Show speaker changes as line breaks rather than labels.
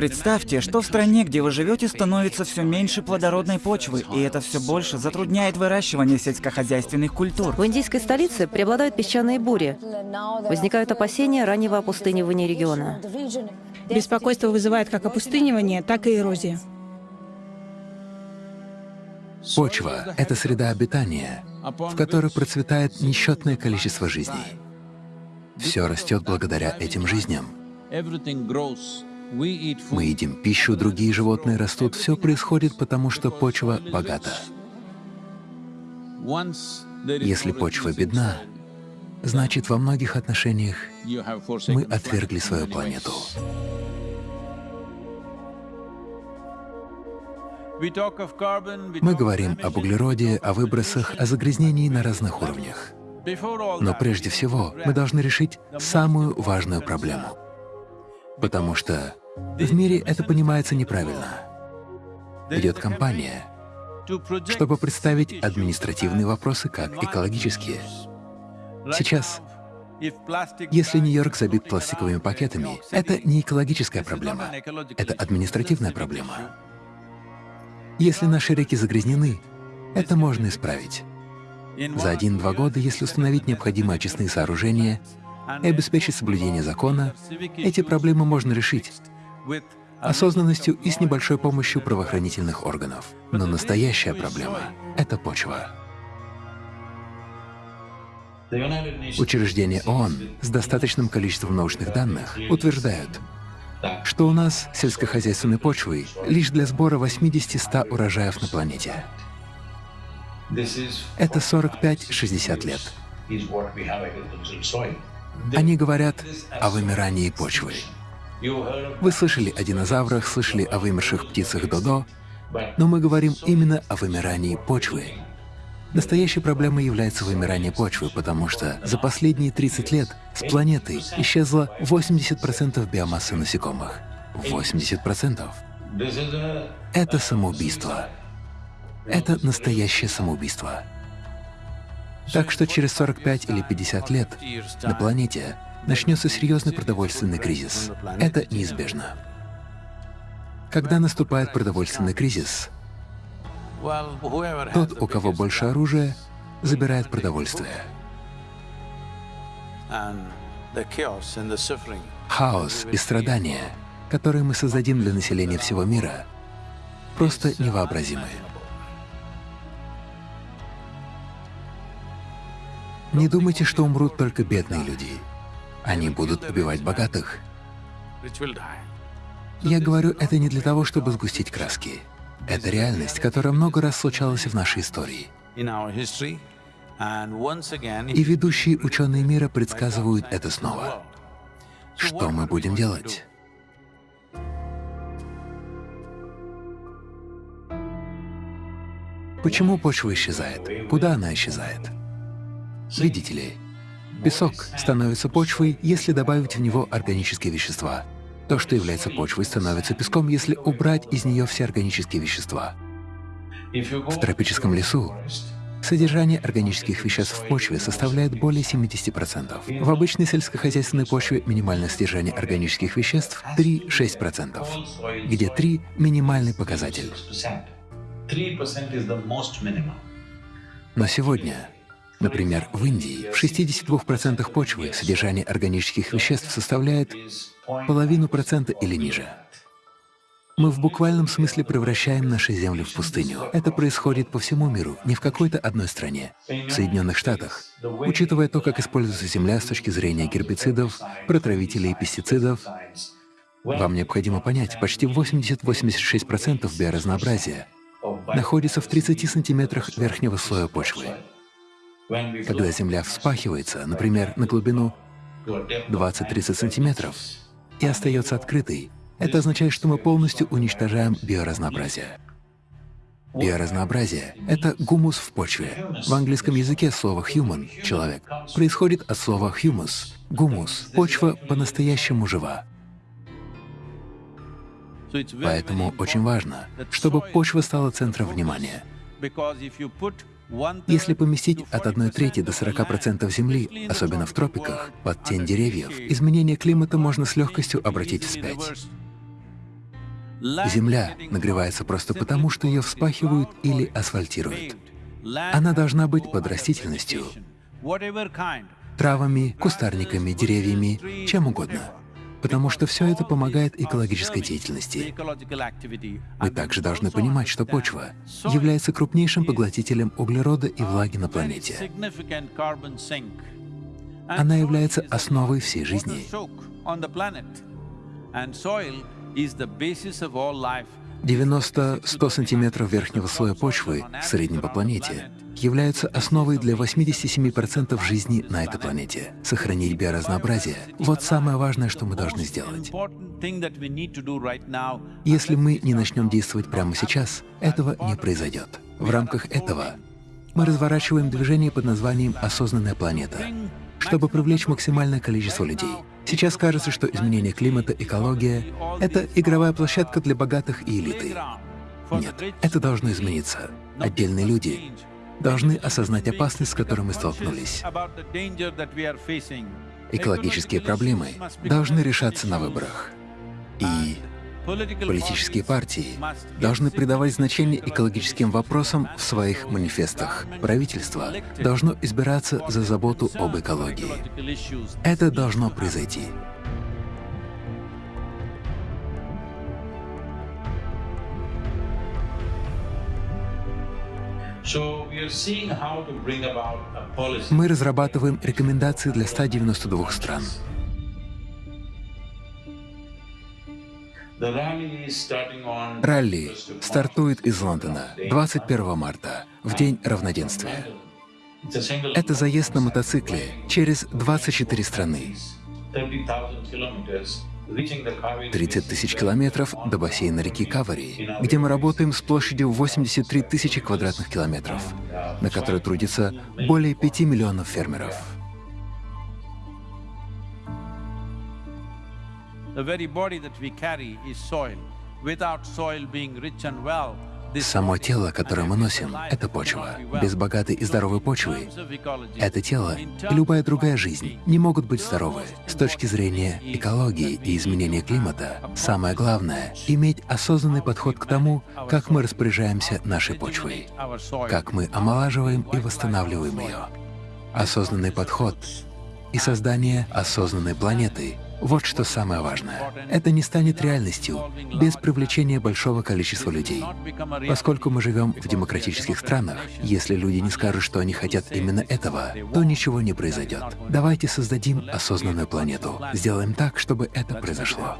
Представьте, что в стране, где вы живете, становится все меньше плодородной почвы, и это все больше затрудняет выращивание сельскохозяйственных культур.
В индийской столице преобладают песчаные бури. Возникают опасения раннего опустынивания региона.
Беспокойство вызывает как опустынивание, так и эрозия.
Почва — это среда обитания, в которой процветает несчетное количество жизней. Все растет благодаря этим жизням. Мы едим пищу, другие животные растут. Все происходит потому, что почва богата. Если почва бедна, значит, во многих отношениях мы отвергли свою планету. Мы говорим об углероде, о выбросах, о загрязнении на разных уровнях. Но прежде всего мы должны решить самую важную проблему, потому что в мире это понимается неправильно. Идет кампания, чтобы представить административные вопросы как экологические. Сейчас, если Нью-Йорк забит пластиковыми пакетами, это не экологическая проблема, это административная проблема. Если наши реки загрязнены, это можно исправить. За один-два года, если установить необходимые очистные сооружения и обеспечить соблюдение закона, эти проблемы можно решить осознанностью и с небольшой помощью правоохранительных органов. Но настоящая проблема — это почва. Учреждения ООН с достаточным количеством научных данных утверждают, что у нас сельскохозяйственной почвы лишь для сбора 80-100 урожаев на планете. Это 45-60 лет. Они говорят о вымирании почвы. Вы слышали о динозаврах, слышали о вымерших птицах Додо, но мы говорим именно о вымирании почвы. Настоящей проблемой является вымирание почвы, потому что за последние 30 лет с планеты исчезло 80% биомассы насекомых. 80%. Это самоубийство. Это настоящее самоубийство. Так что через 45 или 50 лет на планете начнется серьезный продовольственный кризис. Это неизбежно. Когда наступает продовольственный кризис, тот, у кого больше оружия, забирает продовольствие. Хаос и страдания, которые мы создадим для населения всего мира, просто невообразимы. Не думайте, что умрут только бедные люди. Они будут убивать богатых. Я говорю это не для того, чтобы сгустить краски. Это реальность, которая много раз случалась в нашей истории. И ведущие ученые мира предсказывают это снова. Что мы будем делать? Почему почва исчезает? Куда она исчезает? Видите ли, Песок становится почвой, если добавить в него органические вещества. То, что является почвой, становится песком, если убрать из нее все органические вещества. В тропическом лесу содержание органических веществ в почве составляет более 70%. В обычной сельскохозяйственной почве минимальное содержание органических веществ — 3-6%, где 3 — минимальный показатель. Но сегодня Например, в Индии в 62% почвы содержание органических веществ составляет половину процента или ниже. Мы в буквальном смысле превращаем наши земли в пустыню. Это происходит по всему миру, не в какой-то одной стране. В Соединенных Штатах, учитывая то, как используется земля с точки зрения гербицидов, протравителей и пестицидов, вам необходимо понять, почти 80-86% биоразнообразия находится в 30 сантиметрах верхнего слоя почвы. Когда земля вспахивается, например, на глубину 20-30 сантиметров, и остается открытой, это означает, что мы полностью уничтожаем биоразнообразие. Биоразнообразие — это гумус в почве. В английском языке слово «human» — «человек» происходит от слова «humus» — «гумус». Почва по-настоящему жива. Поэтому очень важно, чтобы почва стала центром внимания. Если поместить от 1 трети до 40% Земли, особенно в тропиках, под тень деревьев, изменение климата можно с легкостью обратить вспять. Земля нагревается просто потому, что ее вспахивают или асфальтируют. Она должна быть под растительностью, травами, кустарниками, деревьями, чем угодно. Потому что все это помогает экологической деятельности. Мы также должны понимать, что почва является крупнейшим поглотителем углерода и влаги на планете. Она является основой всей жизни. 90-100 сантиметров верхнего слоя почвы в среднем по планете являются основой для 87% жизни на этой планете. Сохранить биоразнообразие — вот самое важное, что мы должны сделать. Если мы не начнем действовать прямо сейчас, этого не произойдет. В рамках этого мы разворачиваем движение под названием «Осознанная планета», чтобы привлечь максимальное количество людей. Сейчас кажется, что изменение климата, экология — это игровая площадка для богатых и элиты. Нет, это должно измениться. Отдельные люди должны осознать опасность, с которой мы столкнулись. Экологические проблемы должны решаться на выборах. И Политические партии должны придавать значение экологическим вопросам в своих манифестах. Правительство должно избираться за заботу об экологии. Это должно произойти. Мы разрабатываем рекомендации для 192 стран. Ралли стартует из Лондона 21 марта, в День равноденствия. Это заезд на мотоцикле через 24 страны. 30 тысяч километров до бассейна реки Кавари, где мы работаем с площадью 83 тысячи квадратных километров, на которой трудится более 5 миллионов фермеров. Само тело, которое мы носим, — это почва. Без богатой и здоровой почвы это тело и любая другая жизнь не могут быть здоровы. С точки зрения экологии и изменения климата, самое главное — иметь осознанный подход к тому, как мы распоряжаемся нашей почвой, как мы омолаживаем и восстанавливаем ее. Осознанный подход и создание осознанной планеты — вот что самое важное. Это не станет реальностью без привлечения большого количества людей. Поскольку мы живем в демократических странах, если люди не скажут, что они хотят именно этого, то ничего не произойдет. Давайте создадим осознанную планету. Сделаем так, чтобы это произошло.